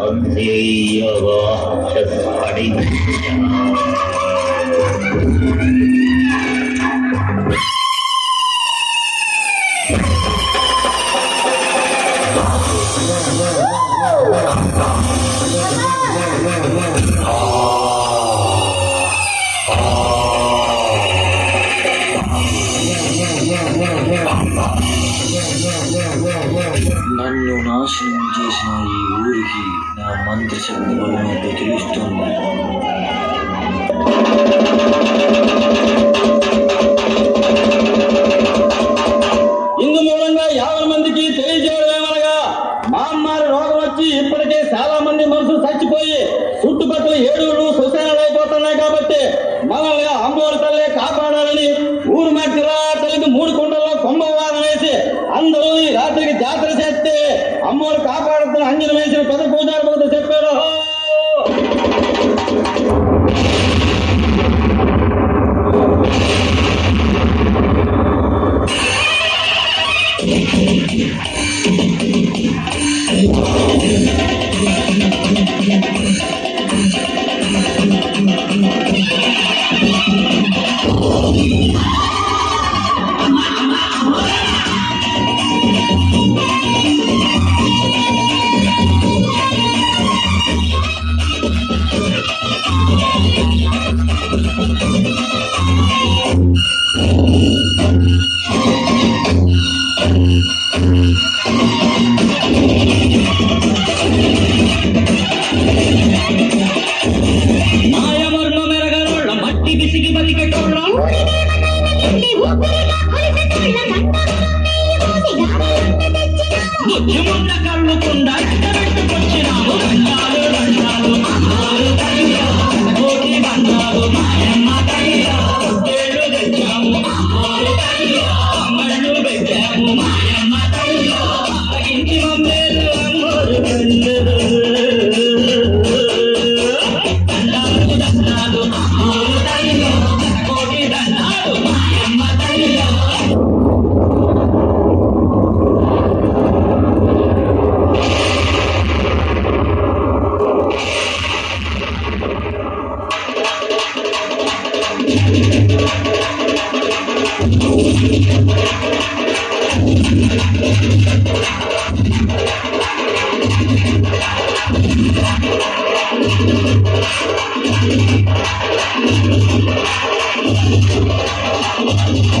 அஞ்செய்யவா படைத்த నాశనం చేసిన ఈ ఊరికి నా మంత్రశక్తి బలమేంటో తెలుస్తుంది. అమ్మవారు కాపాడుతున్న అంజనం వేసిన పద పూజారి భక్తులు చెప్పారు luck. I'm sorry.